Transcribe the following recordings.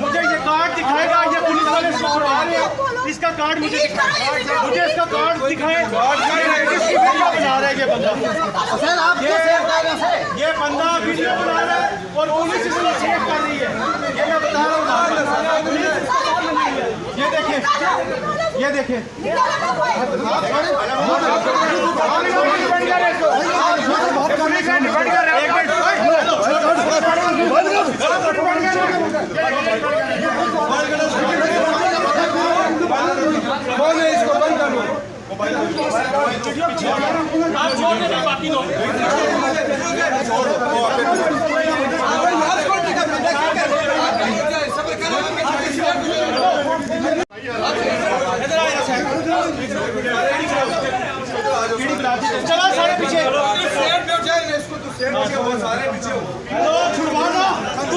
مجھے یہ کارڈ دکھائے گا یہ پولیس والے اس کا کارڈ مجھے مجھے اس کا کارڈ دکھائے اس کی ویڈیو بنا رہا ہے یہ بندہ یہ بندہ ویڈیو بنا رہا ہے۔ اور پولیس اس کو چیک کر رہی ہے یہ میں بتا رہا ہوں یہ دیکھیں۔ یہ دیکھیں چلا سارے پیچھے تو چھڑوانا دو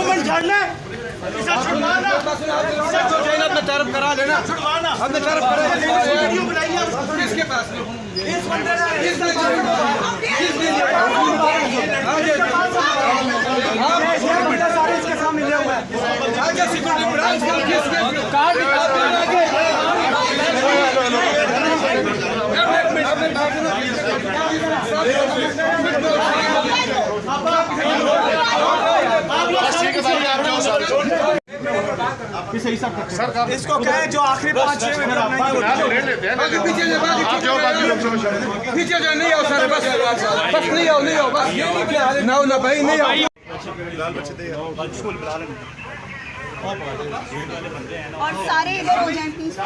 منٹ جھاڑنا اسے چھڑوانا۔ اسے چھڑوانا۔ اپنا طرف کرا لینا۔ چھڑوانا۔ ہم نے طرف کرا ویڈیو بنائی ہے۔ کس کے پاس اس بندے نے اس نے سارے اس کے سامنے لے ہوا ہے۔ اس کو کہیں جو آخری پانچ چھ منٹ پیچھے جو نہیں آؤ سر بس بس نہیں آؤ نہیں آؤ بس نہ نہ بھائی نہیں آؤ اور سارے ادھر ہو جائیں پلیز